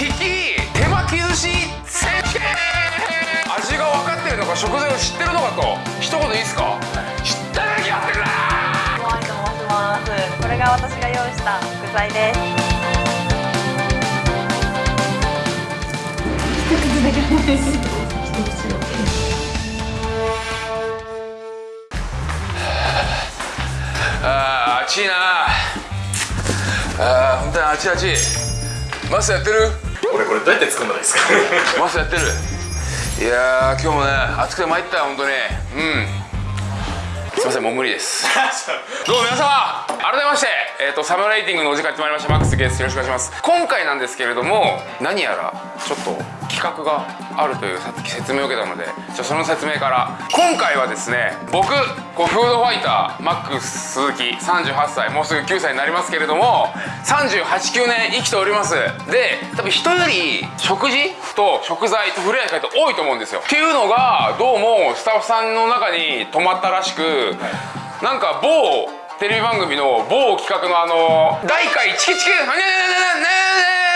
利き手巻き寿司選手権味が分かってるのか食材を知ってるのかと一言いいですか、知っただけやってるなモアイと申しますこれが私が用意した具材ですあー暑いなあー本当に暑い暑いマスやってる俺これどうやって作るのですか？マスやってる。いやー今日もね暑くて参ったよ本当に。うん。すいませんもう無理です。どうも皆様改めまして、えー、とサムライティングのお時間やってまいりました。マックスです。よろしくお願いします。今回なんですけれども何やらちょっと企画があるというさっき説明を受けたのでじゃその説明から今回はですね僕こうフードファイターマックス鈴木38歳もうすぐ9歳になりますけれども389年生きております。で多分人より食事と食材と触れ合い方多いと思うんですよ。っていうのがどうもスタッフさんの中に止まったらしくなんか某テレビ番組の某企画のあの「大会チキチキねねねねねね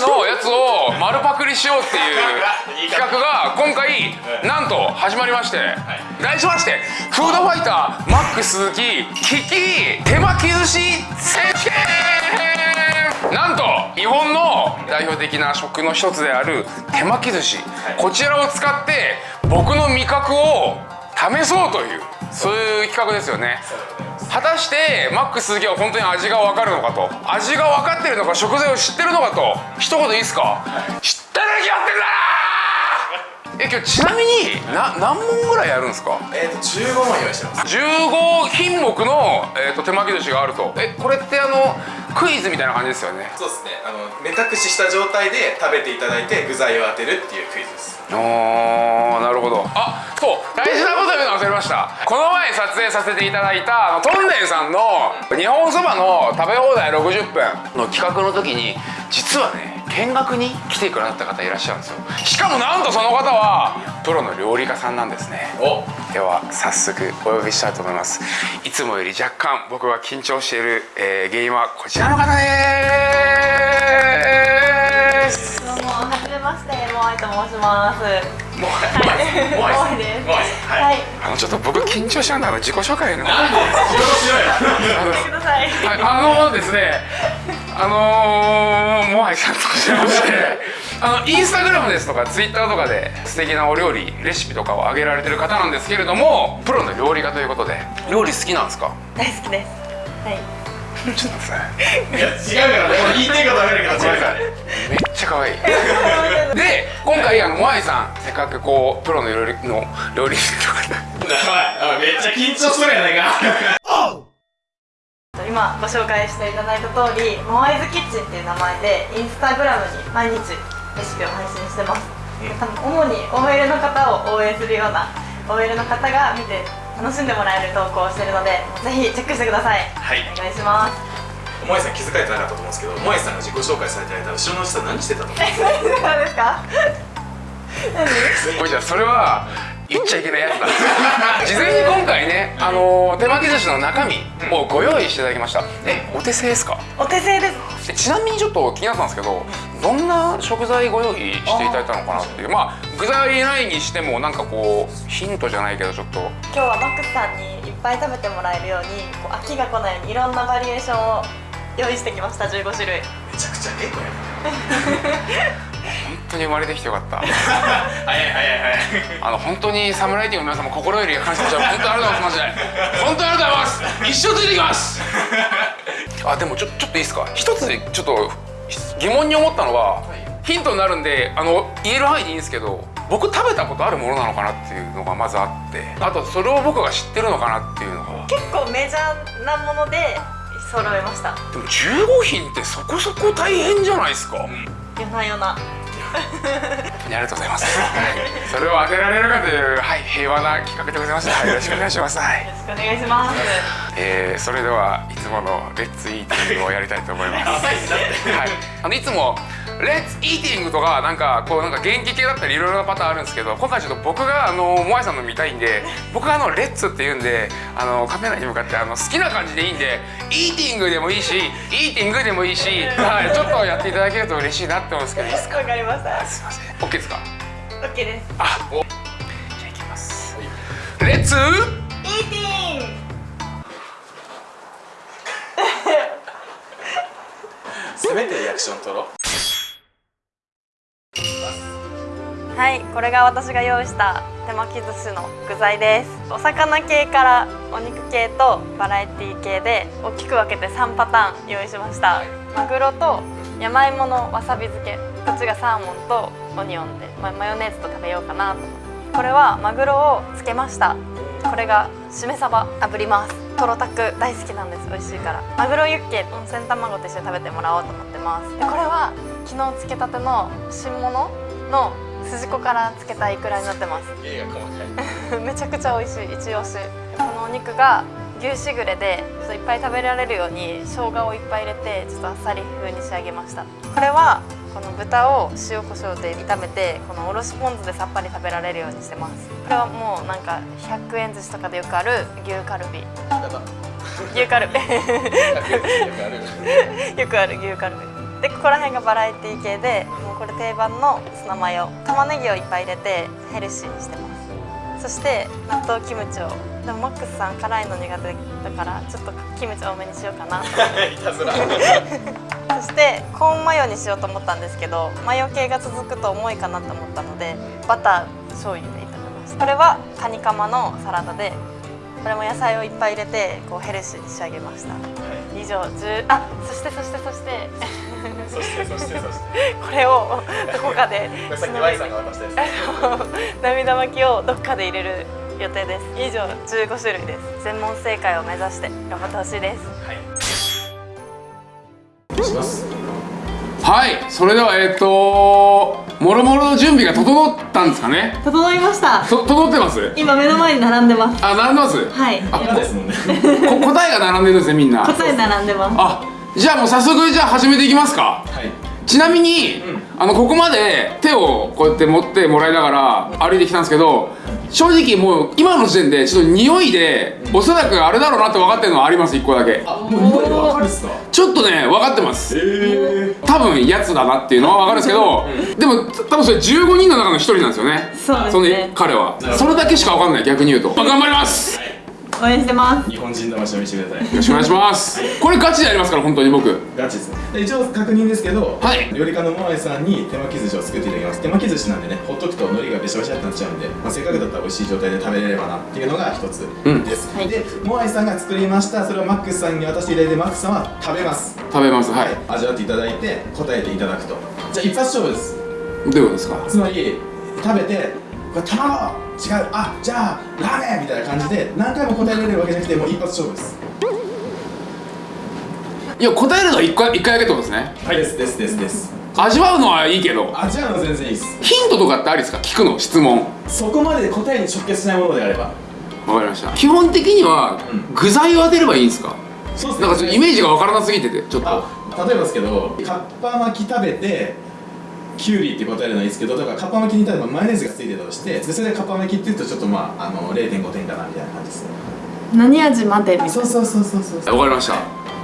のやつを丸パクリしようっていう 企画が今回なんと始まりまして。題しましてフードファイターマック鈴木利き手巻き寿司選手権。なんと日本の代表的な食の一つである手巻き寿司。こちらを使って僕の味覚を試そうというそういう企画ですよね果たしてマックス鈴木は本当に味が分かるのかと。味が分かってるのか食材を知ってるのかと。一言いいですか、知っただけやってるなえ今日ちなみにな何問ぐらいやるんですか？えっと15問用意してます。15品目の、えー、と手巻き寿司があると。えこれってあのクイズみたいな感じですよね？そうですね。あの目隠しした状態で食べていただいて具材を当てるっていうクイズです。あーなるほど。あそう。大事なこと言うの忘れました。この前撮影させていただいたあのトンネルさんの日本そばの食べ放題60分の企画の時に実はね見学に来てくださった方いらっしゃるんですよ。しかもなんとその方はプロの料理家さんなんですね。お。では早速お呼びしたいと思います。いつもより若干僕が緊張している、えー原因はこちらの方です。どうもはじめましてモアイと申します。もうはい。もうモアイです。もうはい。はいあのちょっと僕緊張しちゃうんだから自己紹介の あのですね、あのー、モアイさんと申しまして、あの インスタグラムですとかツイッターとかで素敵なお料理レシピとかを上げられてる方なんですけれども、プロの料理家ということで、料理好きなんですか？大好きです。はい。ちょっと待ってください。いや違うからねこれ言いたいことは分かるけど違うからごめっちゃ可愛い。で、今回あのモアイさん、せっかくこうプロの料理の料理人とか。めっちゃ緊張するやないか今ご紹介していただいた通りモアイズキッチンっていう名前でインスタグラムに毎日レシピを配信してます、多分主に OL の方を応援するような OL の方が見て楽しんでもらえる投稿をしてるのでぜひチェックしてください。はい。お願いします。萌えさん気づかれてなかったと思うんですけど萌えさんが自己紹介されてたら後ろのおじさん何してたと思 うえ何ですか？何？じゃあそれは言っちゃいけないやつだ。事前に今回ね、あのー手巻き寿司の中身をご用意していただきました。えお手製ですか？お手製です。えちなみにちょっと気になったんですけどどんな食材ご用意していただいたのかなっていう。まあ具材ないにしてもなんかこうヒントじゃないけどちょっと。今日はマックスさんにいっぱい食べてもらえるようにこう飽きが来ないようにいろんなバリエーションを用意してきました。15種類。めちゃくちゃえこれ本当に生まれてきてよかった。早い早い早い。あの本当にサムライティングの皆さんも心より感謝します。本当にありがとうございます。本当にありがとうございます。一生ついてきます。あでもちょちょっといいですか？一つちょっと疑問に思ったのは、ヒントになるんであの言える範囲でいいんですけど僕食べたことあるものなのかなっていうのがまずあってあとそれを僕が知ってるのかなっていうのが。結構メジャーなもので揃えました。でも15品ってそこそこ大変じゃないですか、夜な夜な。ありがとうございます、はい、それを当てられるかという、はい、平和な企画でございます、はい、よろしくお願いします、はいよろしくお願いします。えー、それではいつものレッツイーティングをやりたいと思います。はい、あのいつもレッツイーティングとかなんかこうなんか元気系だったりいろいろなパターンあるんですけど今回ちょっと僕があのモアイさんの見たいんで僕があのレッツって言うんであのカメラに向かってあの好きな感じでいいんでイーティングでもいいしイーティングでもいいし、はい、ちょっとやっていただけると嬉しいなって思うんですけどいいですか？わかりました。すいません。OK ですか？OK です。あお。じゃあいきます。レッツイーティングせめてリアクション取ろうはいこれが私が用意した手巻き寿司の具材です。お魚系からお肉系とバラエティ系で大きく分けて3パターン用意しました。マグロと山芋のわさび漬け。こっちがサーモンとオニオンで、まマヨネーズと食べようかなと。これはマグロを漬けました。これがしめ鯖炙ります。トロタク大好きなんです美味しいから。マグロユッケ温泉卵と一緒に食べてもらおうと思ってます。でこれは昨日漬けたての新物の筋子から漬けたイクラになってます。めちゃくちゃ美味しい。一押しこのお肉が牛しぐれでちょっといっぱい食べられるように生姜をいっぱい入れてちょっとあっさり風に仕上げました。これはこの豚を塩コショウで炒めてこのおろしポン酢でさっぱり食べられるようにしてます。これはもうなんか100円寿司とかでよくある牛カルビ。牛カルビ。よくある牛カルビでここら辺がバラエティ系でもうこれ定番のツナマヨ玉ねぎをいっぱい入れてヘルシーにしてます。そして納豆キムチを。でもマックスさん辛いの苦手だからちょっとキムチ多めにしようかなと。いたずらそしてコーンマヨにしようと思ったんですけどマヨ系が続くと重いかなと思ったのでバター醤油で炒めました。これはカニカマのサラダでこれも野菜をいっぱい入れてこうヘルシーに仕上げました。以上10あそしてそしてそして そしてそしてそして。これをどこかで。さっき Y さんが渡したやつ。涙巻きをどっかで入れる予定です。以上15種類です。全問正解を目指して頑張ってほしいです。しますはい。それではえっ、ともろもろの準備が整ったんですかね？整いました。と整ってます？今目の前に並んでます。あ並んでます？はい。あ今ですもんね。こ答えが並んでるんですねみんな。答え並んでます。あじゃあもう早速じゃあ始めていきますか。はい。ちなみに、うん。あのここまで手をこうやって持ってもらいながら歩いてきたんですけど正直もう今の時点でちょっと匂いでおそらくあれだろうなって分かってるのはあります1個だけ。あもう匂いでわかるっすか？ちょっとね分かってます。え多分やつだなっていうのは分かるんですけどでも多分それ15人の中の1人なんですよね。そうですね。の彼は。それだけしか分かんない逆に言うと、まあ、頑張ります。よ応援してます。日本人魂を見せてください。ろしくお願いします。これガチでやりますから本当に僕。ガチですね。で一応確認ですけど、はい。料理家のモアイさんに手巻き寿司を作っていただきます手巻き寿司なんでねほっとくと海苔がべしゃべしゃってなっちゃうんで、まあ、せっかくだったら美味しい状態で食べれればなっていうのが一つうん。です、はい。でモアイさんが作りましたそれをマックスさんに渡していただいてマックスさんは食べます。食べます。はい。味わっていただいて答えていただくと。じゃあ一発勝負です。どういうことですか？つまり食べてこれ卵違うあじゃあラーメンみたいな感じで何回も答えられるわけじゃなくてもう一発勝負です。いや答えるのは1回一回だけってことですね。はいですですですです。味わうのはいいけど味わうの全然いいです。ヒントとかってありですか？聞くの質問。そこまで答えに直結しないものであれば。わかりました。基本的にはうん。具材を当てればいいんですか？そうっすなんかイメージがわからなすぎててちょっと。あ例えばですけどカッパ巻き食べてキュウリって答えるのはいいですけどだからカッパ巻きに例えばマヨネーズがついてたとしてでそれでカッパ巻きって言うとちょっとまああの0.5点かなみたいな感じですね。何味までみたいな。そうそうそうそうそう。わかりました。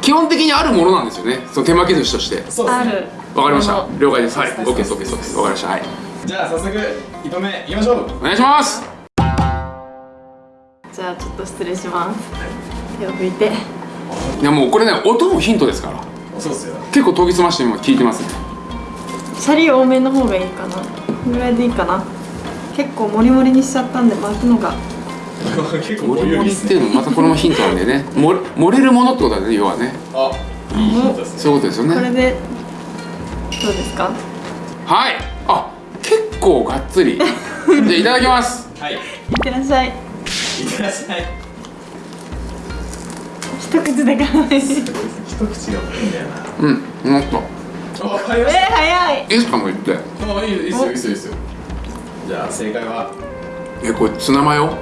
基本的にあるものなんですよね。その手巻き寿司として。そうですねある。わかりました。了解です。はい。OK です OK です OK です。わかりました。はい。じゃあ早速1本目いきましょう。お願いします。じゃあちょっと失礼します。手を拭いて。いやもうこれね音もヒントですから。そうっすよ。結構研ぎ澄まして今聞いてますねシャリ多めの方がいいかな。これぐらいでいいかな。結構モリモリにしちゃったんで巻くのが。結構モリモリっすていうのもまたこれもヒントなんでね。も盛れるものってことだね要はね。あいいヒントですねそういうことですよね。これでどうですか？はい。あ結構がっつり。じゃあいただきます。はい。いいってらっしゃい。ってらっしゃい。一口でかないえすごいですね。一口が多いんだよな。うんもっとあわかりー、ました早い。いいですかもう言って。あいいいいっすよいいっすよいいっすよ。じゃあ正解は？えこれツナマヨ？も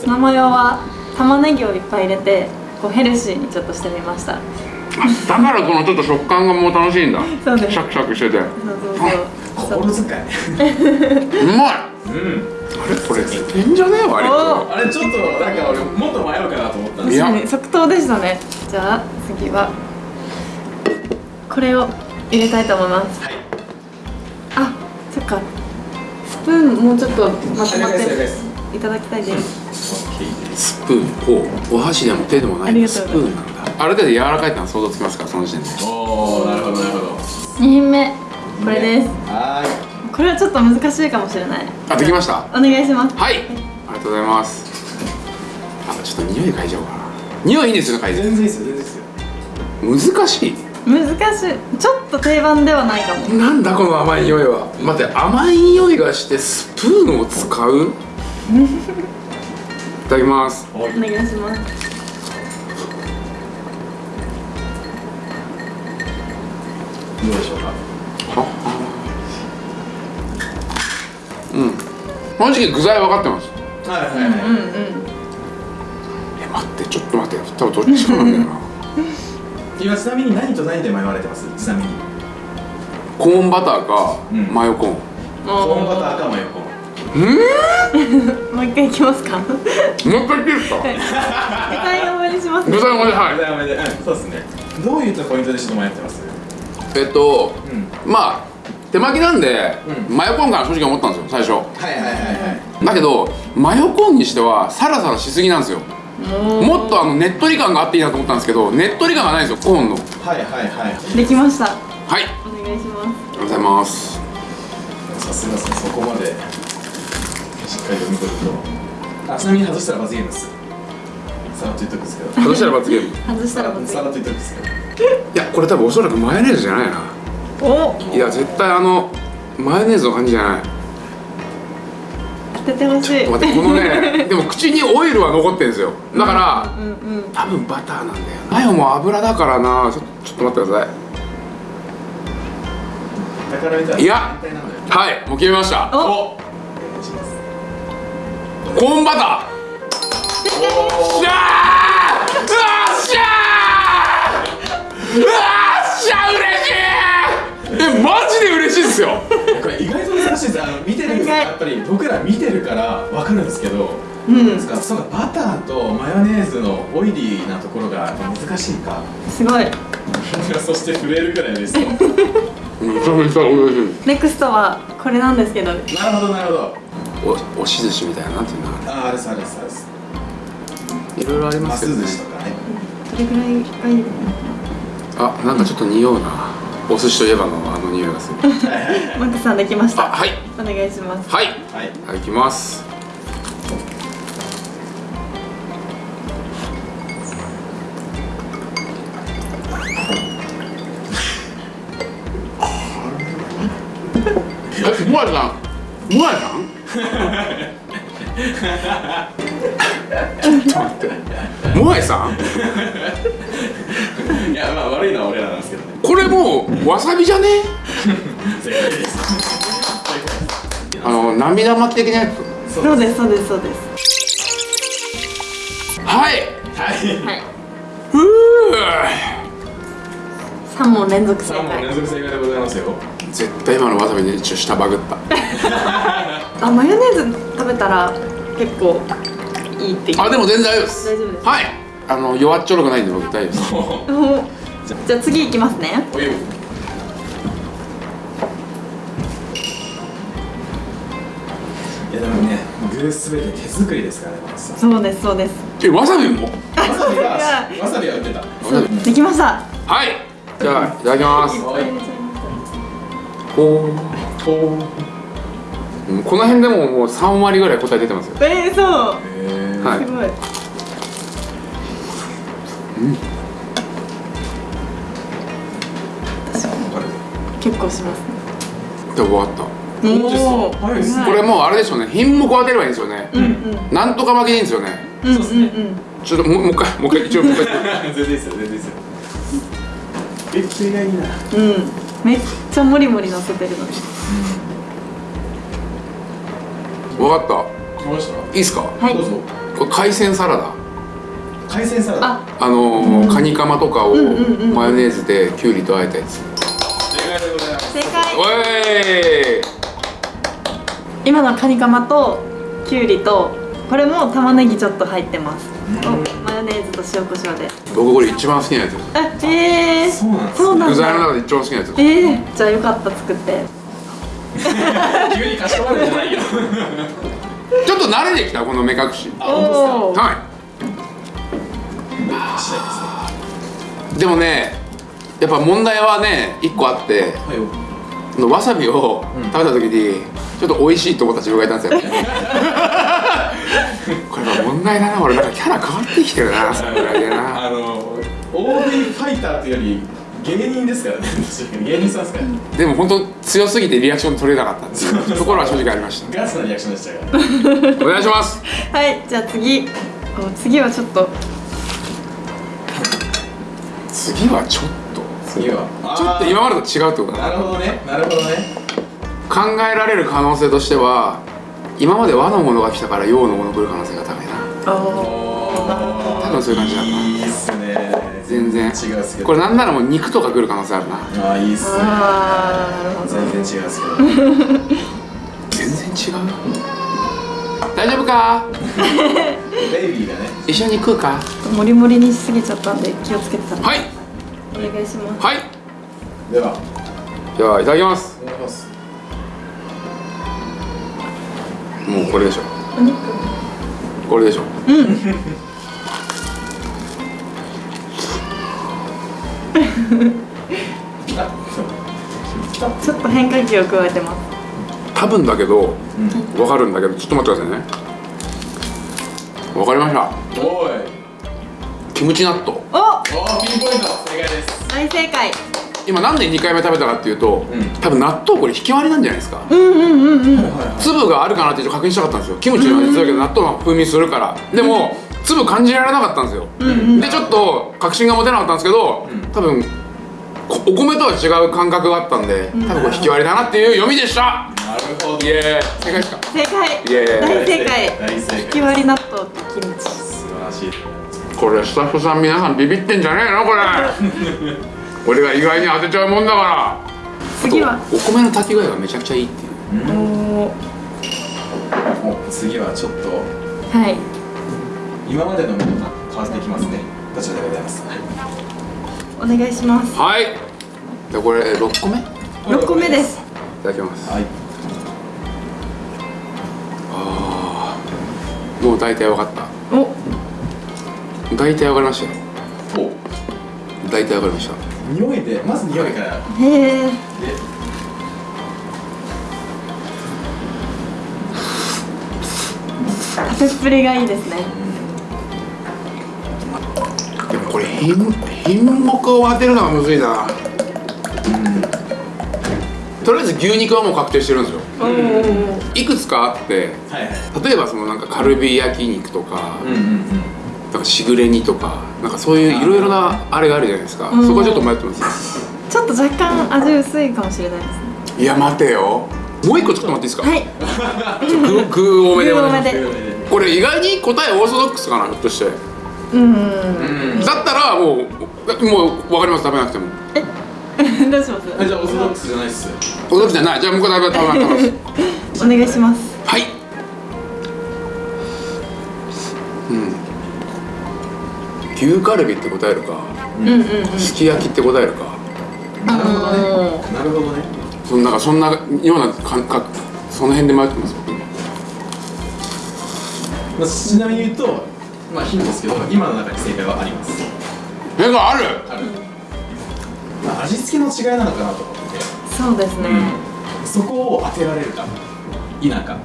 ツナマヨは玉ねぎをいっぱい入れてこうヘルシーにちょっとしてみました。だからこのちょっと食感がもう楽しいんだ。そうですシャクシャクしてて。うそうそう。そう心遣いまい！うん。あれこれいいんじゃねえ割とおあれちょっとなんか俺もっと迷うかなと思ったんですいや。確かに即答でしたね。じゃあ次はこれを入れたいと思います。はい。あそっか。スプーンもうちょっとまとまってす。いただきたいです。スプーンこうお箸でも手でもないスプーンなんだ。ある程度柔らかいってのは想像つきますか？らその時点で。おおなるほどなるほど。2品目。これです。はこれはちょっと難しいかもしれない。あできました？お願いします。はい。ありがとうございます。あちょっと匂い嗅いじゃおうかな。匂いいいんですよ嗅いで。い全然いいですよ全然いいですよ。難しい難しい。ちょっと定番ではないかも。なんだこの甘い匂いは。待って甘い匂いがしてスプーンを使う？いただきます。お願いします。どうでしょうか？うん。正直具材分かってます？はいはいはい、うんうんえ待ってちょっと待って。多分どっちかなんだよな 今ちなみに何と何で迷われてます？ちなみに。コーンバターかうん。マヨコーン。コーンバターかマヨコーン。うんもう一回いきますか。もう一回いいですか？具材多めにしますね具材もねはいダメでうんそうですね。どういったポイントでちょっと迷ってます？えっとうん。まあ手巻きなんで、うん。マヨコーンかな正直思ったんですよ最初。はいはいはいはい。だけどマヨコーンにしてはサラサラしすぎなんですよももっとあのねっとり感があっていいなと思ったんですけどねっとり感がないんですよコーンの。はいはいはいできました。はい。お願いします。ありがとうございます。さすがですねそこまで。しっかり読み取ると。あちなみに外したら罰ゲームです。さらっと言っとくんですけど。外したら罰ゲーム。い 外したらまずいさらっと言っとくんですけど。やこれ多分おそらくマヨネーズじゃないな。お。いや絶対あのマヨネーズの感じじゃない当ててほしい。待ってこのねでも口にオイルは残ってるんですよ。だからうんうん。多分バターなんだよ。マヨも油だからな。ちょちょっと待ってください。いや。はいもう決めました。お。コーンバター。しゃー!うわっしゃー!うわっしゃ嬉しいえマジで嬉しいですよ。これ意外と難しいですあの見てるんです意外やっぱり僕ら見てるから分かるんですけどうん。ですからそうかバターとマヨネーズのオイリーなところが難しいか。すごい。そして震えるくらいですとなるめちゃめちゃ嬉しい。ネクストはこれなんですけど。ほどなるほど。お押し寿司みたいななんていうのあーあれですあれですあれです。いろいろありまますすけどね寿司とかね。どれぐらいがいいあなんかちょっと匂うなお寿司といえばのあの匂いがする。マックさんできました。あはい。お願いします。はい。はい。はいいきます。えもやさんもやさんちょっと待って。もやさん？いやまあ悪いのは俺らなんですけどれもうわさびじゃね？あの涙巻き的なやつ。そうですそうですそうです。はい。はい。はいふう。3問連続正3問連解続正解でございますよ。絶対今のわさびで一応下バグった。あマヨネーズ食べたら結構いいってあでも全然大丈夫です。大丈夫です。はい。あの弱っちょろくないんで僕大丈夫です。お じゃあ次いきますね。お湯いやでもね具すべて手作りですからねそうですそうです。えわさびも？わさびがいやわさびは売ってた。できました。はい。じゃあいただきます。はい。ほほう。うこの辺でももう3割ぐらい答え出てますよ。えー、そう。へはい。すごい結構します。ねで終わった。これもうあれでしょうね。品目を当てればいいんですよね。うん。うんなんとか負けでいいんですよね。うんそうですねうんうん。ちょっともうもう一回もう一回一応もう一回。全然いいですよ全然いいです。よえそれがいいなうんめっちゃモリモリ乗せてるのに。分かった。いいっすか？はい。どうぞ。これ海鮮サラダ。海鮮サラダ？あ。あのーカニカマとかをんうんうんマヨネーズできゅうりとあえたやつ正解。おい。今のカニカマときゅうりとこれも玉ねぎちょっと入ってます。おマヨネーズと塩コショウで。僕これ一番好きなやつ。ですあえー、そうなん具材の中で一番好きなやつ。ですえー、じゃあよかった作って。急にかしこまるんじゃないよ。ちょっと慣れてきたこの目隠し。はい。でもねやっぱ問題はね一個あって。はい。このわさびを食べた時にちょっと美味しいと思った自分がいたんですよ。これは問題だな俺なんかキャラ変わってきてるなそれぐらいでな。あの大食いファイターというより芸人ですからね。確かに芸人さんですから、でも本当強すぎてリアクション取れなかったっていうところは正直ありました。ガスなリアクションでしたからお願いします。はいじゃあ次。お次はちょっと。次はちょっと次は。ちょっと今までと違うってことだ。ななるほどね。なるほどね。考えられる可能性としては今まで和のものが来たから洋のもの来る可能性が高いな。おー。なるほ多分そういう感じだな。いいっすね。全然。違うっすけど。これなんならもう肉とか来る可能性あるな。ああいいっすね。全然違うっすけど。全然違う？よ大丈夫か？ベイビーがね。一緒に食うか？モリモリにしすぎちゃったんで気をつけて食べて。はいお願いします。はい。では。ではいただきます。お願いします。もうこれでしょ。お肉。これでしょ。ちょっと変化球を加えてます。多分だけどわかるんだけどちょっと待ってくださいね。わかりました。おい。キムチ納豆おおーピンポイント。正解です。大正解。今なんで2回目食べたかっていうと、うん。多分納豆これ引き割りなんじゃないですか、うんうんうんうん。粒があるかなってちょっと確認したかったんですよ。キムチの味するけど納豆の風味するから。でも粒感じられなかったんですよ、でちょっと確信が持てなかったんですけど、多分こお米とは違う感覚があったんで多分これ引き割りだなっていう読みでした。なるほど。イエーイ。正解ですか正解。イエーイ。大正解。大正解。引き割り納豆とキムチ。素晴らしいこれスタッフさん皆さんビビってんじゃねえのこれ。俺が意外に当てちゃうもんだから。次は？お米の炊き具合がめちゃくちゃいいっていう。お次はちょっと。はい。今までのものが変わってきますね。こちらでございます。お願いします。はい。じゃあこれ6個目？い6個目です。ただきます。はい。もう大体分かった。お大体分かりましたよ。お大体分かりました。匂いでまず匂いから。へえで食べっぷりがいいですね。でもこれ品品目を当てるのがむずいな。とりあえず牛肉はもう確定してるんですよ。いくつかあってはいはい。例えばそのなんかカルビ焼肉とか、うんうんうんなんかしぐれ煮とかなんかそういういろいろなあれがあるじゃないですか、うん。そこはちょっと迷ってます。ちょっと若干味薄いかもしれないですね。いや待てよ。もう一個ちょっと待っていいですか、はい。具具多めでこれ意外に答えオーソドックスかなひょっとして。うん。だったらもうもう分かります。食べなくても。どうします？あじゃあオーソドックスじゃないっす。オーソドックスじゃない。じゃあもう一個食べ食べ食べます。お願いします牛カルビって答えるかうんうんうん。すき焼きって答えるか。なるほどねうなるほどね。そんなそんなような感覚その辺で迷ってます？僕まあ、ちなみに言うとまあヒントですけど今の中に正解はあります。絵がある？ある、まあ、味付けの違いなのかなと思って。そうですね。そこを当てられるか否か。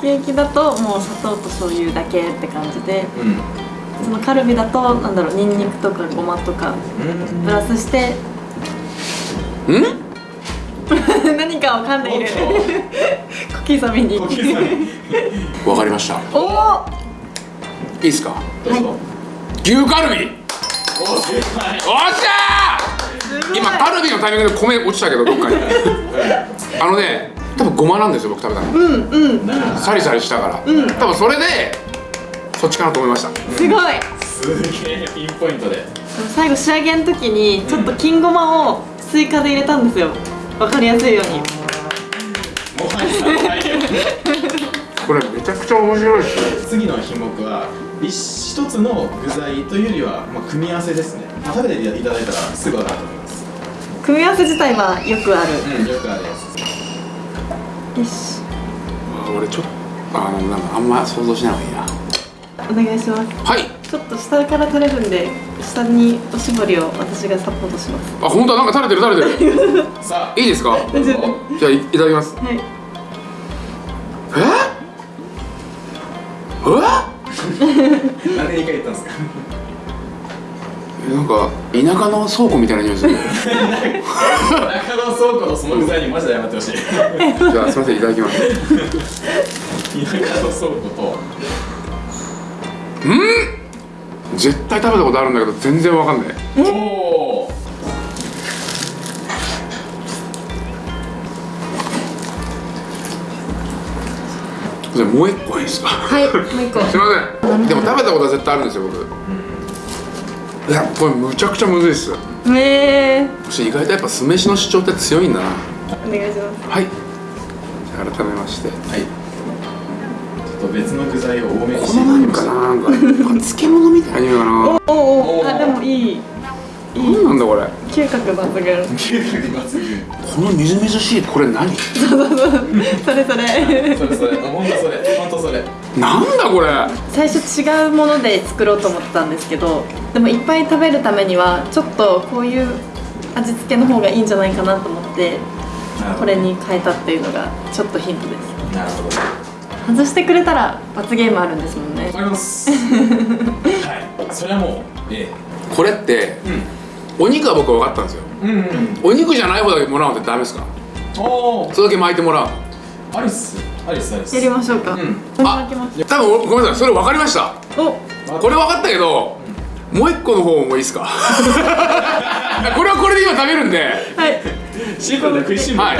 ケーキだともう砂糖と醤油だけって感じで。うんそのカルビだとなんだろうニンニクとかごまとかうん。プラスしてん？何かを噛んでい。る 小刻みに。わかりました。いおおいですか？どうぞ、牛カルビ！おっしゃー！今カルビのタイミングで米落ちたけどどっかに。あのね多分ごまなんですよ僕食べたの。うんうん。サリサリしたから、うん。多分それでそっちかなと思いました。すごい。素すげえピンポイントで。最後仕上げの時にちょっと金ごまを追加で入れたんですよ。わかりやすいように。もはやこれめちゃくちゃ面白いですね。次の品目は一一つの具材というよりは、まあ、組み合わせですね、まあ、食べていただいたらすぐ分かると思います。組み合わせ自体はよくある。うんよくあるやつです。よし。あ俺ちょっとあのなんかあんま想像しない方がいいなお願いします。はい。ちょっと下から垂れるんで下におしぼりを私がサポートします。あ本当だ。なんか垂れてる垂れてる。さあ。いいですか？どうぞじゃあいいただきます。はい。え？え？なんで2回言ったんですか？なんか田舎の倉庫みたいな匂いする 中野倉庫のその具材にマジで謝ってほしい。田じゃあすみませんいただきます。舎の倉庫と絶対食べたことあるんだけど全然わかんない。おおじゃあもう一個いいですか？はいもう一個。すいません。でも食べたことは絶対あるんですよ僕。いやこれむちゃくちゃむずいっす。えー、意外とやっぱ酢飯の主張って強いんだな。お願いします。はい。改めまして。はいと別の具材を多めにこしてのなんかななんか。漬物みたいな匂いかな。おおおあでもいい。何なんだこれ。嗅覚抜群嗅覚抜群。このみずみずしいこれ何？それそれそれそれ。本当それ。本当それ。なんだこれ。最初違うもので作ろうと思ってたんですけどでもいっぱい食べるためにはちょっとこういう味付けの方がいいんじゃないかなと思ってこれに変えたっていうのがちょっとヒントです。なるほど外してくれたら罰ゲームあるんですもんね。わかります。はい。それはもうえこれってえお肉は僕分かったんですよ。うんうん。うんお肉じゃない方だけもらうのってダメですか？おおそれだけ巻いてもらう。アリス。アリスアリス。やりましょうか、うん。これ巻きます。多分ごめんなさい。それ分かりました。お。これ分かったけどもう一個の方もいいですか？これはこれで今食べるんで。はいシンプルで食いしん坊はい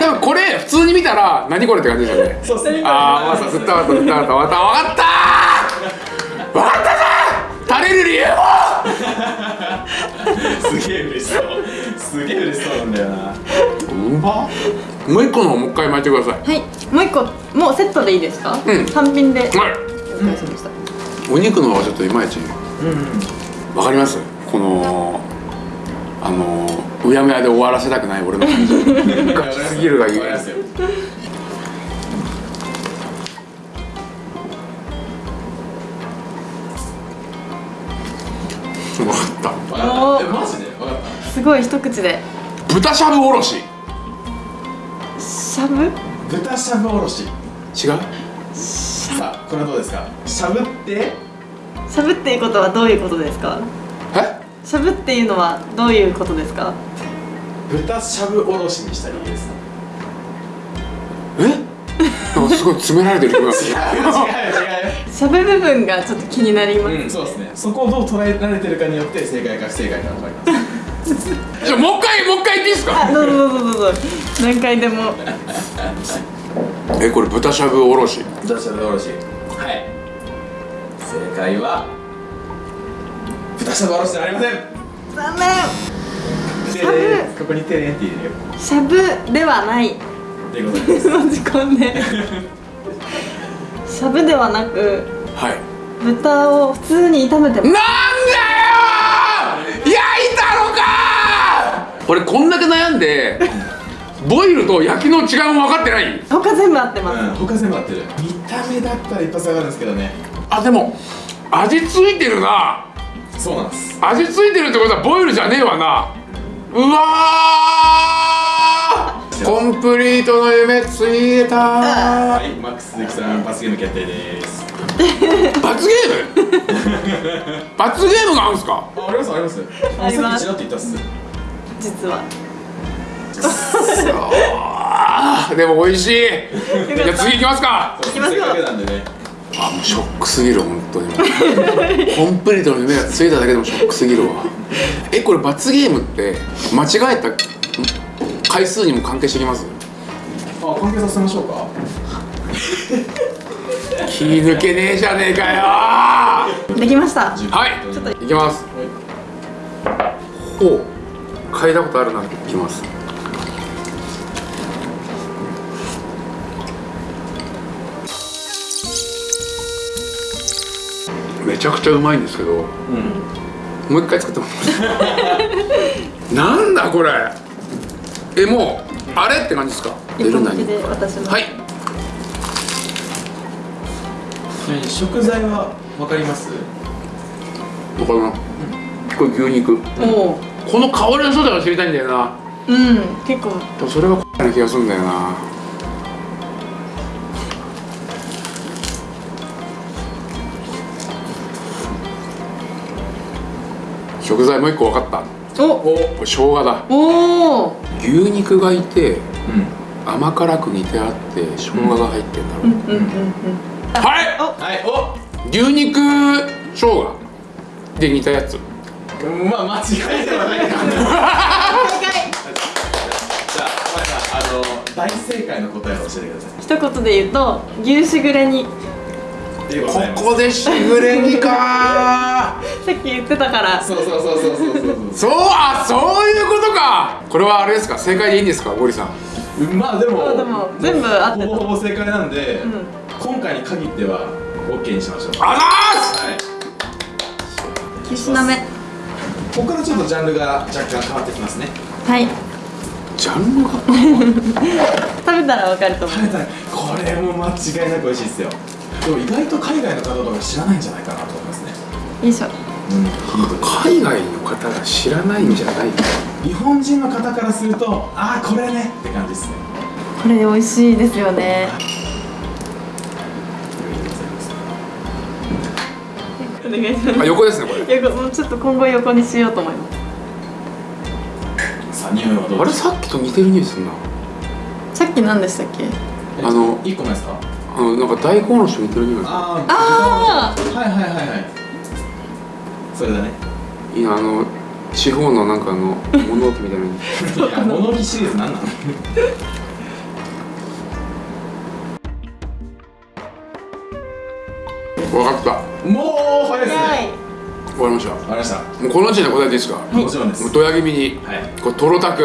多分これ普通に見たら何これって感じですよねそうああ、まさ、吸ったわった、吸ったわった、わかった、わかった。わかったぞ。垂れる理由を。すげえ嬉しそうすげえ嬉しそうなんだよなうま。もう一個の方もう一回巻いてください。はいもう一個もうセットでいいですか、うん単品ではい。了解しました、お肉の方はちょっといまいち。うんうんわかります？この。あのうやむやで終わらせたくない俺の感じガチすぎるがゆえわかりますよ分かった。えマジで？わかっすごい一口で？た豚しゃぶおろししゃぶた豚しゃぶおろし違うさあこれはどうで？すかしゃぶってしゃぶっていうことはどういうことで？すかえしゃぶっていうのはどういうことですか？豚しゃぶおろしにしたらいいです。え？すごい詰められてる 違う違う違うしゃぶ部分がちょっと気になります、うん、そうですね。そこをどう捉えられてるかによって正解か不正解か分かります。じゃあもう一回もう一回言っていいですか？あどうぞどうぞどうぞ。何回でも。えこれ豚しゃぶおろし。豚しゃぶおろし。はい。正解は豚しゃぶおろしじゃありません。残念てしゃぶれここにてれんって入れるよ。しゃぶではないということです。持ち込んでしゃぶではなくはい豚を普通に炒めてなんだよー焼いたのかー俺こんだけ悩んでボイルと焼きの違いも分かってない他全部合ってます、うん、他全部合ってる。見た目だったら一発わかるんですけどね。あでも味ついてるなそうなんです。味ついてるってことはボイルじゃねえわなうわーコンプリートの夢ついたーはい、マックス鈴木さん罰ゲーム決定です。罰ゲーム？罰ゲームがあるんすか？あ、ありますあります。あります。実は でも美味しいじゃあ次行きますかそうきますかくなんでね。あもうショックすぎる本当に。コンプリートの夢がついただけでもショックすぎるわ。えこれ罰ゲームって間違えた回数にも関係してきます？あ、関係させましょうか？気抜けねえじゃねえかよ。はできました。い。いきます。ほう。嗅いだことあるなってきますめちゃくちゃうまいんですけど、もう一回作ってもらって なんだこれ？えもうあれって感じですか？一本気で私のはい。食材はわかります？わかるな。これ牛肉。おおこの香りの正体が知りたいんだよな。うん結構。でもそれがな気がするんだよな食材もう一個分かった。お。これ生姜だ。おお牛肉がいてうん。甘辛く煮てあって生姜が入ってんだろう、うんうんうんうん。はい。はい。お。牛肉生姜。で煮たやつ。うんまあ間違いではないかな。じゃあまずあの大正解の答えを教えてください。一言で言うと牛しぐれ煮でございますこでしぐれ煮か。さっき言ってたから。そうそうそうそうそう。そうそうあそういうことか。これはあれですか？正解でいいんですか？ゴリさん。そうまあでもあでも全部合ってた。ほぼほぼ正解なんで、うん。今回に限っては OK にしましょう。あざはい。9品目ここからちょっとジャンルが若干変わってきますね。はい。ーすジャンルが？食べたらわかると思う。食べたいこれも間違いなく美味しいですよでも意外と海外の方とか知らないんじゃないかなと思いますね。よいしょうん。海外の方が知らないんじゃない日本人の方からするとああこれねって感じですね。これ美味しいですよね。お願いしまあ横ですねこれ。す横もうちょっと今後横にしようと思います。さあ匂いはどうあれさっきと似てる匂いするな。さっき何でしたっけ？あの1個目ですか？あのなんか大根おろしと似てる匂いがあああはいはいはいはい。それだね。いいなあの地方のなんかあの 物置みたいな。物置シリーズ何なの分かった。もう早いですはねい。終わりました。わかりました。もうこの時点で答えていいですか、もちろんです。もうドヤ気味にはい。これトロタク。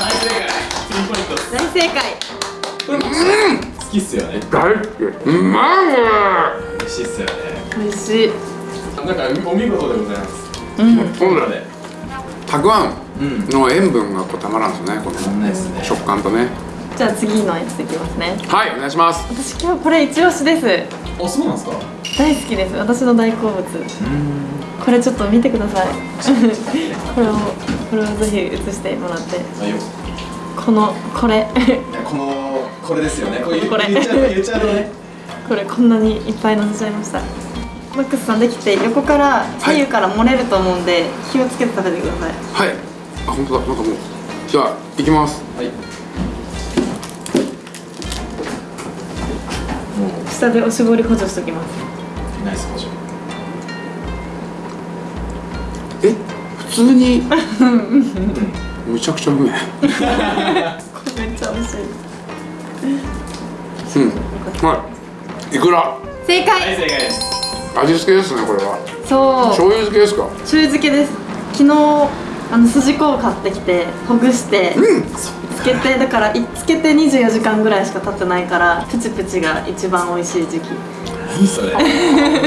大正解。3ポイントです。大正解。これも好きっすよね。大好き。うまい美味しい。っすよね美味しいなんかお見事でございます。うん。そうだでたくあんうんの塩分がこうたまらんですよねこの食感とね。じゃあ次のやついきますね。はいお願いします。私今日これ一押しです。あそうなんですか？大好きです。私の大好物。これちょっと見てください。これをこれをぜひ映してもらって。このこれ。このこれですよね。これ言これ。言っちゃう言っちゃうとね。これこんなにいっぱい乗せちゃいました。マックスさんできて横から左右から漏れると思うんで気をつけて食べてください。はい。あ本当だ。なんかもうじゃあいきます。はい。も下でおしぼり補助しときます。うナイス補助。え？普通に？めちゃくちゃうめえこれめっちゃ美味しいうん。はい。いくら？正解。はい正解です。味付けですねこれは。そう。醤油漬けですか？醤油漬けです。昨日あの筋子を買ってきてほぐして、つけてだからいつけて24時間ぐらいしか経ってないからプチプチが一番美味しい時期。何それ？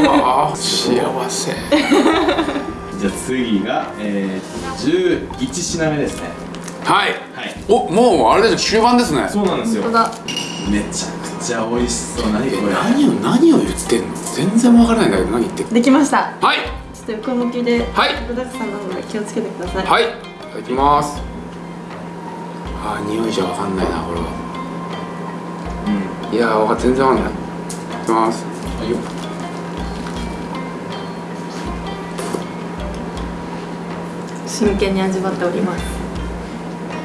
ああ幸せ。じゃあ次が、えー、11品目ですねはい。はい。おもうあれです終盤ですね。そうなんですよ。めちゃくちゃ美味しそう。何これ。何を何を言ってんの？全然わからないんだけど何言ってできました。はい。ちょっと横向きではい。具だくさんなので気をつけてください。はい。いただきます。あー匂いじゃわかんないなこれは。うん。いやーわか全然わかんない。いきます。はいよ。真剣に味わっております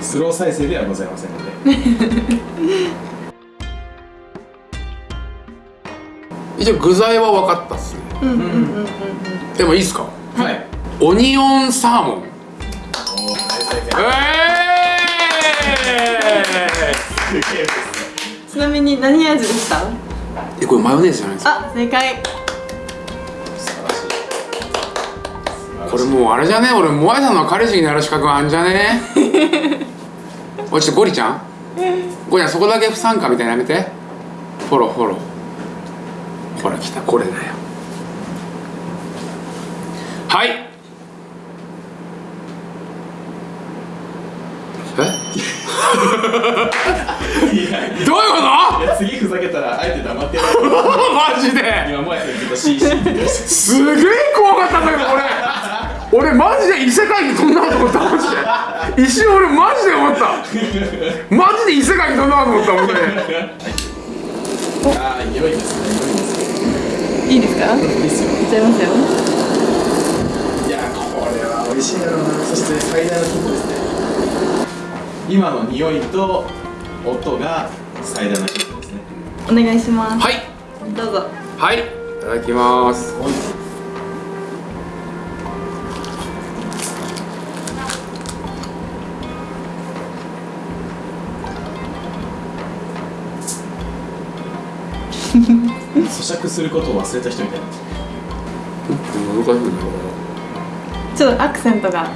スロー再生ではございませんので。一応具材は分かったっすね。うんうんうんうんうん。でもいいっすか？はい。オニオンサーモン。おー大正え解ーちなみに何味でした？えこれマヨネーズじゃないですか？あ正解。素晴らしい。これもうあれじゃね？俺モアイさんの彼氏になる資格あんじゃね？おいちょっとゴリちゃん？ゴリちゃんそこだけ不参加みたいなのやめて。フォローフォロー。ほら来たこれだよ。はい。え？いや。いどういうこや次ふざけたらあえて黙ってやると マジで。今もやすげえ怖かったんだけど俺俺マジで異世界に飛んだと思った。マジで一瞬俺マジで思った。マジで異世界に飛んだと思った本当にああ良いですね。良いですね。いいですか？いっいいっすよちゃいますよ。いやこれは美味しいだろうなそして最大のヒントですね。今の匂いと音が最大のヒントですね。お願いします。はい。どうぞはい。いただきます咀嚼することを忘れた人みたいな。難しいねちょっとアクセントが。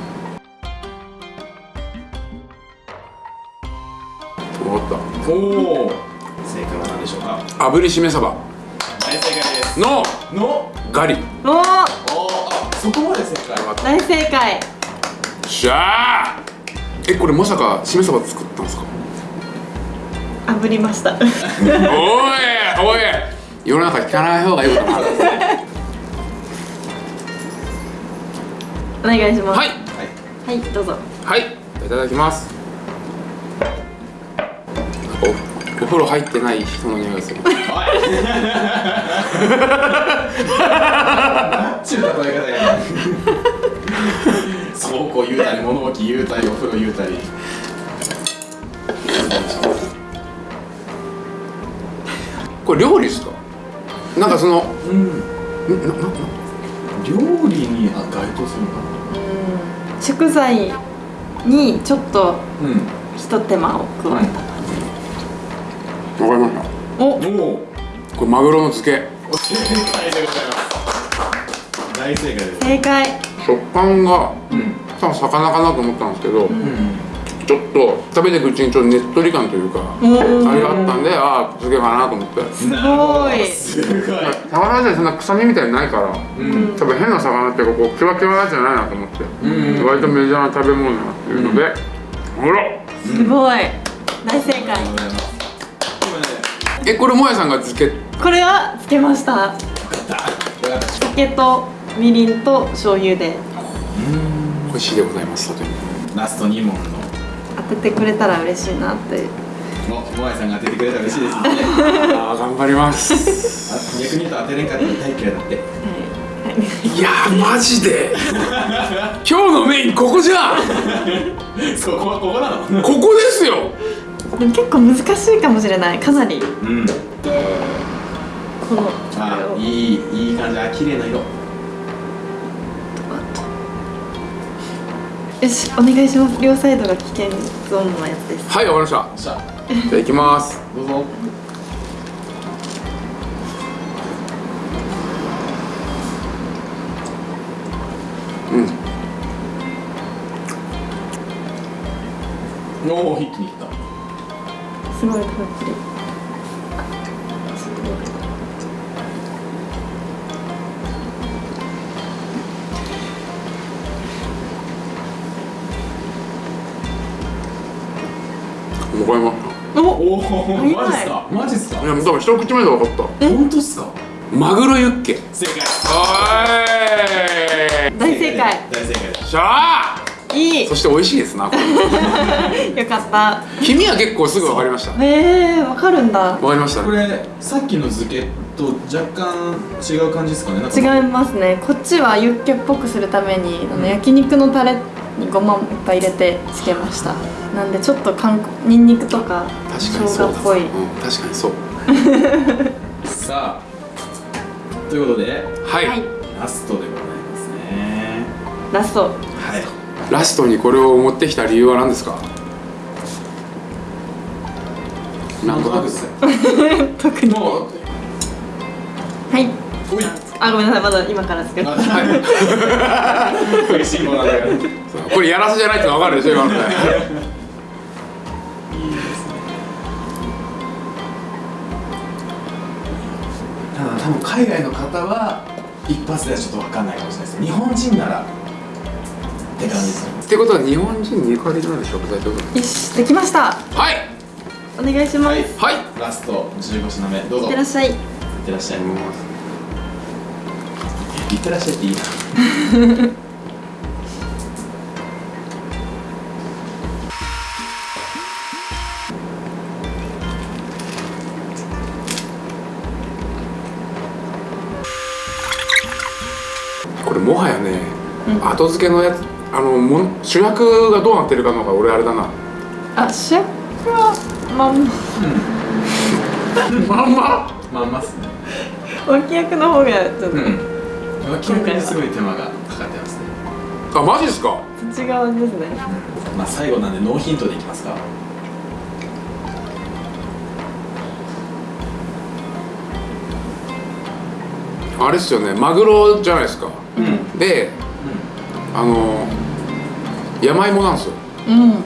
分かっおお正解は何でしょうか？た炙りしめ鯖。大正解です。の。の。ガリ。おおおおあそこまで正解。大正解。しゃあえこれまさかしめ鯖作ったんですか？炙りました。おいおい世の中聞かない方がいいこと。もあるお願いします。はい。はい。はいどうぞ。はい。いただきます。おお風呂入ってない人の匂いがする。おい。ちゅう例え方や倉庫言うたり物置言うたりお風呂言うたり。これ料理ですか？なんかそのうん。んななな料理にあ該当するのか食材にちょっとなひと手間を加えわかりました。お。おこれマグロの漬け。正解でございます。大正解です。正解。食感がうん。多分魚かなと思ったんですけど、うんちょっと食べていくうちにちょっとねっとり感というかあれがあったんでああ漬けかなと思って。すごい。すごい。魚自体そんな臭みみたいにないからうん。多分変な魚っていうかこうキワキワじゃないなと思って、うん。割とメジャーな食べ物だなっていうので、ほらすごい。大正解。えこれもやさんが漬け？これはつけました。酒とみりんと醤油で。美味しいでございますラスト2問の当ててくれたら嬉しいなってもモアイさんが当ててくれたら嬉しいですね。ああ頑張ります。あ逆に言うと当てれんかったら大嫌いだって。い。やーマジで。今日のメインここじゃん。そこはここなの？ここですよ。でも結構難しいかもしれない。かなり。うん。このこあいいいい感じ。あ綺麗な色よしお願いします。両サイドが危険ゾーンのやつです。はいわかりました。じゃあいきます。どうぞ。うん。おお一気にいった。すごいたっぷりマジっすか？マジっすか？たいや多分一口目で分かった。本当っすか？マグロユッケ。正解。はい。大正解。大正解。しゃあ。いい。そして美味しいですなこれ。よかった。黄身は結構すぐ分かりました。えー、わかるんだ。分かりました。これさっきの漬けと若干違う感じですかね？違いますね。こっちはユッケっぽくするためにあの焼肉のタレにごまもいっぱい入れてつけました。なんでちょっと韓国ニンニクとか確生かにそうだ姜っぽい。うん、確かにそう。さあということではい、はい。ラストでございますね。ラスト。はい。ラストにこれを持ってきた理由は何ですか？なんとなくっす 特に。もうはい。おいあごめんなさいまだ今から作るあはい食いしん坊なんだから。これやらせじゃないって分かるでしょ今の。ねただ多分海外の方は一発ではちょっと分かんないかもしれないです日本人ならって感じですね。ってことは日本人にゆかりのある食材ってことよしできました。はい。お願いします、はい。い、はい。ラスト15品目。どうぞ。ってらっしゃい。いってらっしゃいいってらっしゃいっていいな。これもはやね、うん。後付けのやつあのもん主役がどうなってるかの方が俺あれだな。あ主役はまんま。まんま？まんまっすね。脇役の方がちょっと、うん脇役にすごい手間がかかってますね。あマジですか？違うですね。まあ最後なんでノーヒントでいきますか。あれっすよね。マグロじゃないですか。うん。であの山芋なんですよ。うんうんうんうん。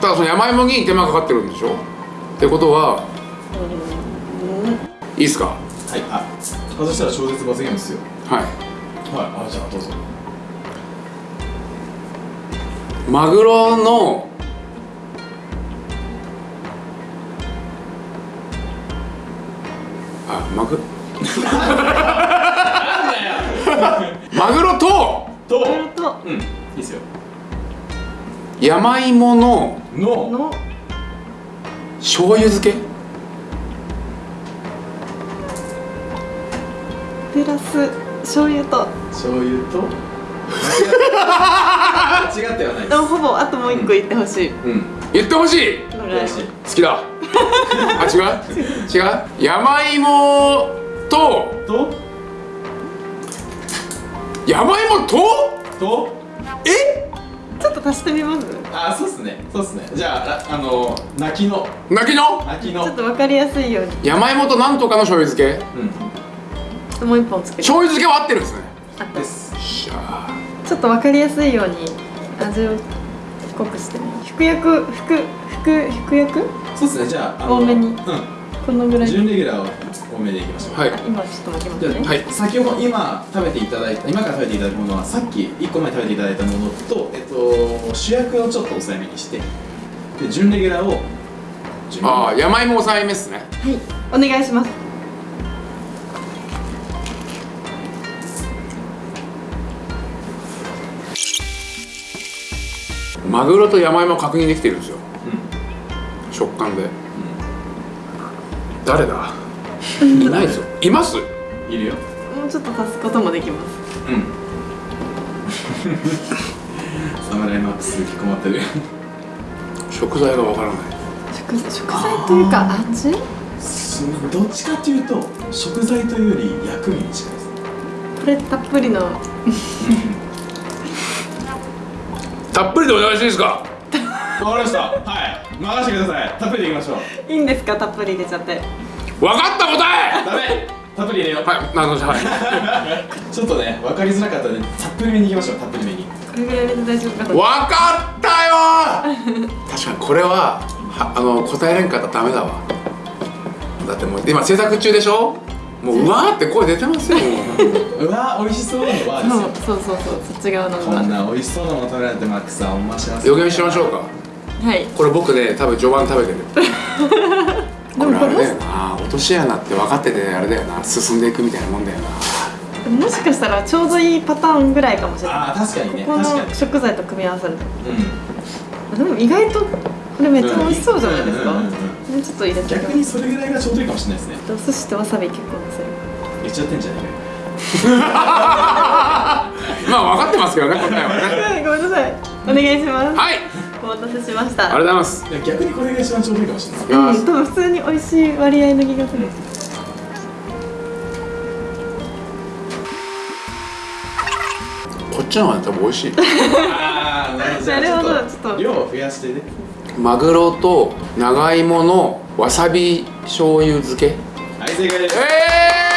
ただその山芋に手間かかってるんでしょ？ってことはいいっすか？はいあそしたら超絶罰ゲームですよ。はい。はい。あじゃあどうぞ。マグロのあマグ？マグロとと。うんいいっすよ。山芋ののの。醤油漬け？プラス醤油と。醤油と？間違ってはないでもほぼあともう一個言ってほしい、うん。言ってほしい。好きだ。あ違う？違う？山芋と？と？山芋と？と？え？ちょっと足してみます？あそうっすね。そうっすね。じゃあああの泣きの。泣きの？泣きの。ちょっと分かりやすいように。山芋となんとかの醤油漬け。うんともう一本作る醤油漬けは合ってるんですね。あったです。ちょっと分かりやすいように味を濃くしてね。服薬服服服薬？そうっすね。じゃあ多めに。うん。このぐらい。準レギュラーを多めでいきましょう。はい。あ今ちょっと巻きますね。はい。先ほど今食べていただいた今から食べていただくものはさっき1個前に食べていただいたものと、えっと、主役をちょっと抑えめにしてで準レギュラーを準レギュラーああ山芋抑えめっすね。はい。お願いしますマグロと山芋確認できてるんですよ。うん。食感で。誰だ？いないですよ。います？いるよ。もうちょっと足すこともできます。うん。サムライマックス引きこもってる。食材がわからない。食食材というか味？すどっちかというと食材というより薬味に近いです。これたっぷりのたっぷりでお願いしていいですか？わかりました。はい。任せてください。たっぷりでいきましょう。いいんですか？たっぷり入れちゃって。わかった答え！ダメ。たっぷり入れよう。はい。なるほどはい。ちょっとね分かりづらかったのでたっぷりめにいきましょう。たっぷりめに。これぐらい入れて大丈夫かなわかったよ！確かにこれははあの答えれんかったらダメだわ。だってもう今制作中でしょ？もううわーって声出てますよ。も ううわ美味しそうなのはですよそうそうそうそうそっち側のこんな美味しそうなもの食べられてマックさんおまします。予言しましょうか。はい。これ僕ね多分序盤食べてる。これあれだよな。落とし穴って分かっててあれだよな。進んでいくみたいなもんだよな。もしかしたらちょうどいいパターンぐらいかもしれない。ああ確かにね。こ確かに。の食材と組み合わさる。とうでも意外とこれめっちゃ美味しそうじゃないですか、うんうんうん。うんねちょっと入れんて逆にそれぐらいがちょうどいいかもしれないですね。お寿司とわさび結構っちゃってんじゃねえかよ。まあ分かってますけどね答えはね。はいごめんなさい。お願いします。はい。お待たせしました。ありがとうございます。いや逆にこれが一番ちょうどいいかもしれないうん、多分普通に美味しい割合の気がする、こっちの方が多分美味しい。ああなるほど。ちょっとと。量を増やしてね。マグロと長芋のわさび醤油漬け。はい正解です。え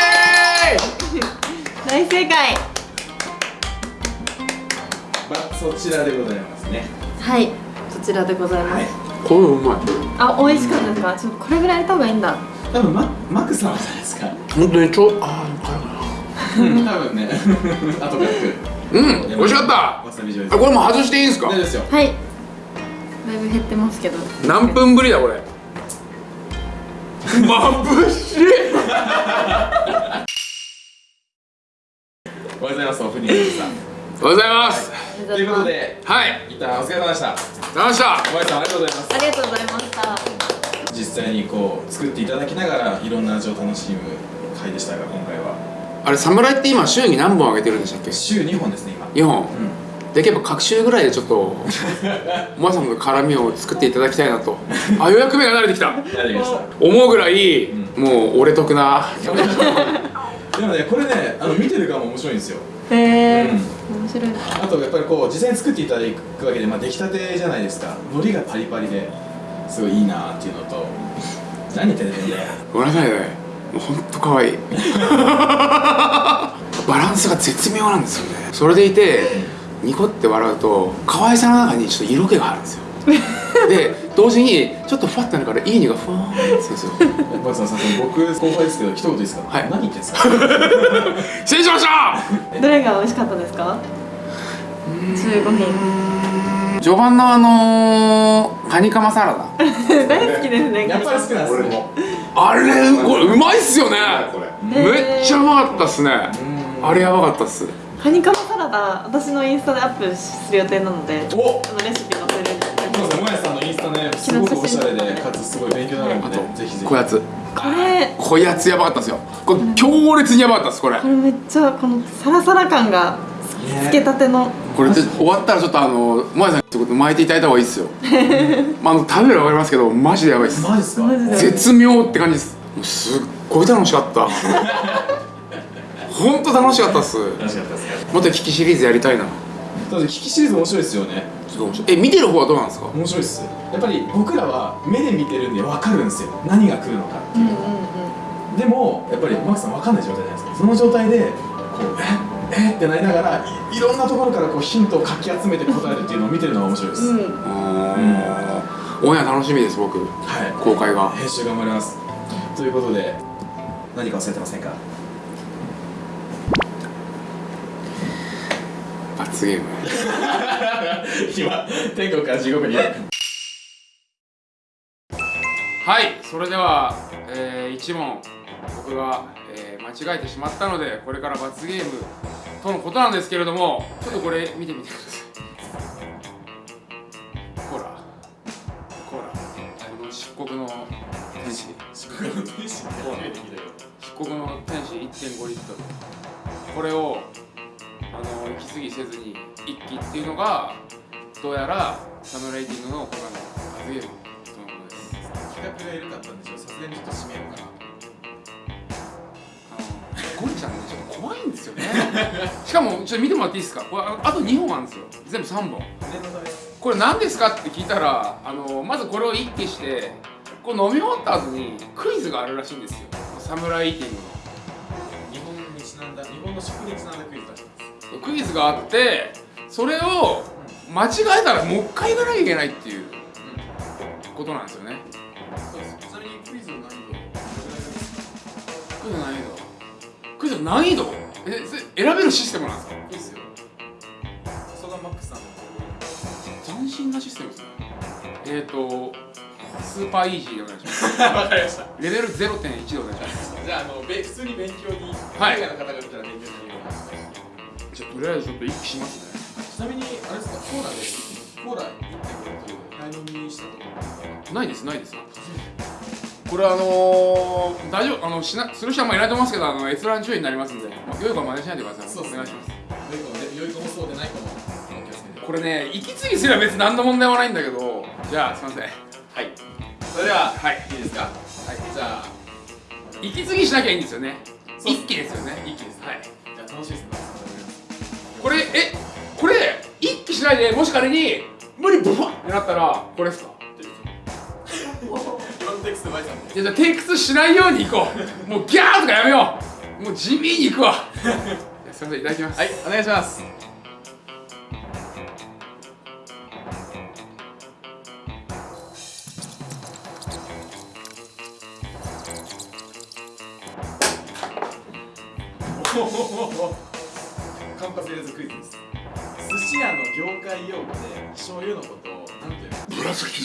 大正解。まあそちらでございますね。はい。そちらでございます、はい。ー、これうまい。あ美味しかったですか？ちょっとこれぐらい入れた方がいいんだ。多分ママックさんはじゃないですか。本当にちょあー辛いな。うん多分ね。後からう。ん美味しかった。わさび醤油あこれもう外していいんですか？大丈夫ですよ。はい。だいぶ減ってますけど。何分ぶりだこれ。眩しいおはようございますオープニングさん。おはようございます。ということではい。一旦お疲れ様でした。ありがとうございました。お前さんありがとうございます。ありがとうございました。実際にこう作っていただきながらいろんな味を楽しむ回でしたが今回は。あれ侍って今週に何本上げてるんでしたっけ？週2本ですね今。2本。うん。できれば各週ぐらいでちょっと お前さんの絡みを作っていただきたいなと。あようやく目が慣れてきた。やりました。思うぐらい、うもう俺得な でもねこれねあの見てる側も面白いんですよ。へえうん。面白い。なあとやっぱりこう実際に作っていただくわけで、まあ、出来たてじゃないですか。海苔がパリパリですごいいいなっていうのと。何言ってんだよねごめんなさいね。もうほんと可愛い。バランスが絶妙なんですよね。それでいてニコって笑うと可愛さの中にちょっと色気があるんですよで同時にちょっとふわってなるからいい匂いがふわーってするんですよ。マツさんさ僕後輩ですけど一言いいですか？はい。何言ってんですか？失礼しました！どれが美味しかったですか？15品。序盤のあのー、カニカマサラダ。大好きですねやっぱり好きなんですね。あれこれうまいっすよね。これ。めっちゃうまかったっすね。うん。あれやばかったっす。カニカマサラダ私のインスタでアップする予定なのでお！あのレシピすごくおしゃれでかつすごい勉強になるのでぜひぜひ。こやつ。これ。こやつやばかったっすよ。これ強烈にやばかったっすこれ。これめっちゃこのサラサラ感がね。つけたての。これで終わったらちょっとあの萌さんってこと巻いていただいた方がいいっすよ。まああの食べるの分かりますけどマジでやばいっす。マジですか？絶妙って感じです。もうすっごい楽しかった。ほんと楽しかったっす。楽しかったですねもっとキキシリーズやりたいな。だってキキシリーズ面白いですよね。ちょっと面白い。え見てる方はどうなんですか？面白いっすやっぱり僕らは目で見てるんで分かるんですよ。何が来るのかってうんいう。うんうんでもやっぱりマークさん分かんない状態じゃないですか。その状態でこうえ？え？ってなりながらいいろんなところからこうヒントをかき集めて答えるっていうのを見てるのが面白いです、うん。うーん。オンエア楽しみです僕。はい。公開が。編集頑張ります。ということで何か忘れてませんか？罰ゲーム。今天国から地獄にはいそれでは、えー、1問僕が、えー間違えてしまったのでこれから罰ゲームとのことなんですけれどもちょっとこれ見てみてください。ほらほらこの漆黒の天使。四国の天使。漆黒の天使。1.5リットルこれをあの息継ぎせずに一気っていうのがどうやらサムライティングの他の罰ゲーム企画が緩かったんでしょさすがにちょっと締めようかなあのゴリちゃんねちょっと怖いんですよね。しかもちょっと見てもらっていいですか？これああと2本あるんですよ。全部3本。これ何ですか？って聞いたらあのまずこれを一気してこう飲み終わった後にクイズがあるらしいんですよ。サムライティング日本にちなんだ日本の食にちなんだクイズ出します。のクイズがあってそれを間違えたらもう一回行かなきゃいけないっていうことなんですよねの難易度クイズの難易度えそれ選べるシステムなんですか？いいっすよ。さすがマックスさんの。斬新なシステムですね。えっ、ー、とスーパーイージーでお願いします。わかりました。レベル0.1でお願いします。じゃああのべ普通に勉強にはい。海外の方が見たら勉強に。じゃあとりあえずちょっと一気しますね。ちなみにあれですか？コーラでコーラ1.5リットル早飲みしたことないですないですこれあのー、大丈夫あのしなする人はあんまいないと思いますけどあの閲覧注意になりますんで、まあ、良い子は真似しないでください。そうお願いします。良い子もそうでない子も。これね息継ぎすれば別に何の問題もないんだけどじゃあすいません。はい。それでははい。いいですか？はい。じゃあ。息継ぎしなきゃいいんですよね。一気ですよね。一気ですはい。じゃあ楽しいです。ねこれえこれ一気しないでもし仮に無理ブワッってなったらこれですか？今のところテイク2バイさんいやじゃあテイク2しないように行こう。もうギャーとかやめよう。もう地味に行くわ。すいませんいただきます。はいお願いします。カンパセレズクイズです。寿司屋の業界用語で醤油のことを何ていう の紫